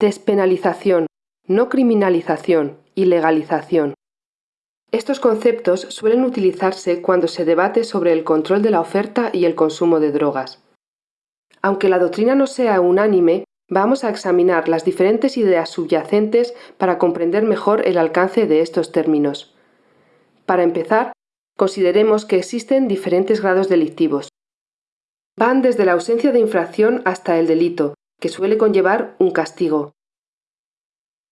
Despenalización, no criminalización y legalización. Estos conceptos suelen utilizarse cuando se debate sobre el control de la oferta y el consumo de drogas. Aunque la doctrina no sea unánime, vamos a examinar las diferentes ideas subyacentes para comprender mejor el alcance de estos términos. Para empezar, consideremos que existen diferentes grados delictivos. Van desde la ausencia de infracción hasta el delito, que suele conllevar un castigo.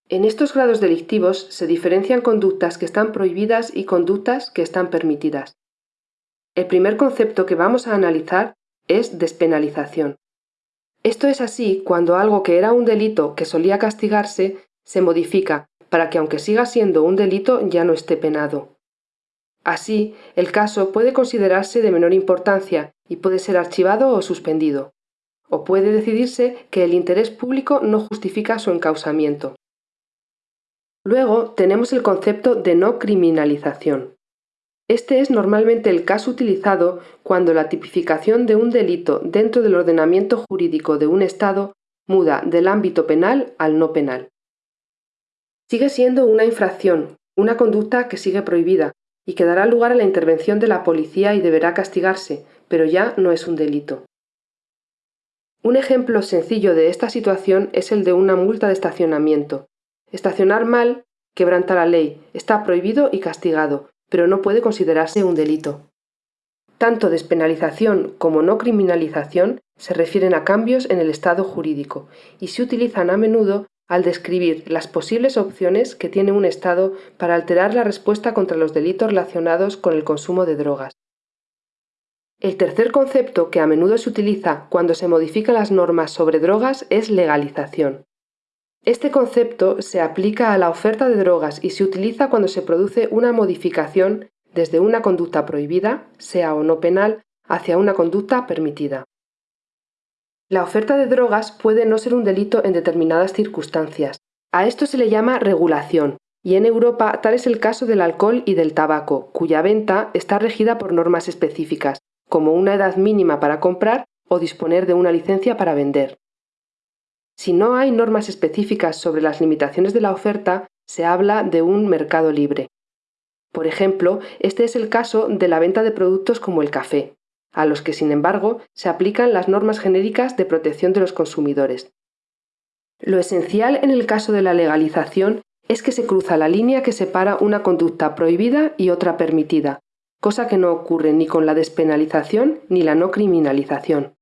En estos grados delictivos se diferencian conductas que están prohibidas y conductas que están permitidas. El primer concepto que vamos a analizar es despenalización. Esto es así cuando algo que era un delito que solía castigarse se modifica para que aunque siga siendo un delito ya no esté penado. Así, el caso puede considerarse de menor importancia y puede ser archivado o suspendido. O puede decidirse que el interés público no justifica su encausamiento. Luego tenemos el concepto de no criminalización. Este es normalmente el caso utilizado cuando la tipificación de un delito dentro del ordenamiento jurídico de un Estado muda del ámbito penal al no penal. Sigue siendo una infracción, una conducta que sigue prohibida y que dará lugar a la intervención de la policía y deberá castigarse, pero ya no es un delito. Un ejemplo sencillo de esta situación es el de una multa de estacionamiento, Estacionar mal quebranta la ley, está prohibido y castigado, pero no puede considerarse un delito. Tanto despenalización como no criminalización se refieren a cambios en el estado jurídico y se utilizan a menudo al describir las posibles opciones que tiene un Estado para alterar la respuesta contra los delitos relacionados con el consumo de drogas. El tercer concepto que a menudo se utiliza cuando se modifican las normas sobre drogas es legalización. Este concepto se aplica a la oferta de drogas y se utiliza cuando se produce una modificación desde una conducta prohibida, sea o no penal, hacia una conducta permitida. La oferta de drogas puede no ser un delito en determinadas circunstancias. A esto se le llama regulación, y en Europa tal es el caso del alcohol y del tabaco, cuya venta está regida por normas específicas, como una edad mínima para comprar o disponer de una licencia para vender. Si no hay normas específicas sobre las limitaciones de la oferta, se habla de un mercado libre. Por ejemplo, este es el caso de la venta de productos como el café, a los que, sin embargo, se aplican las normas genéricas de protección de los consumidores. Lo esencial en el caso de la legalización es que se cruza la línea que separa una conducta prohibida y otra permitida, cosa que no ocurre ni con la despenalización ni la no criminalización.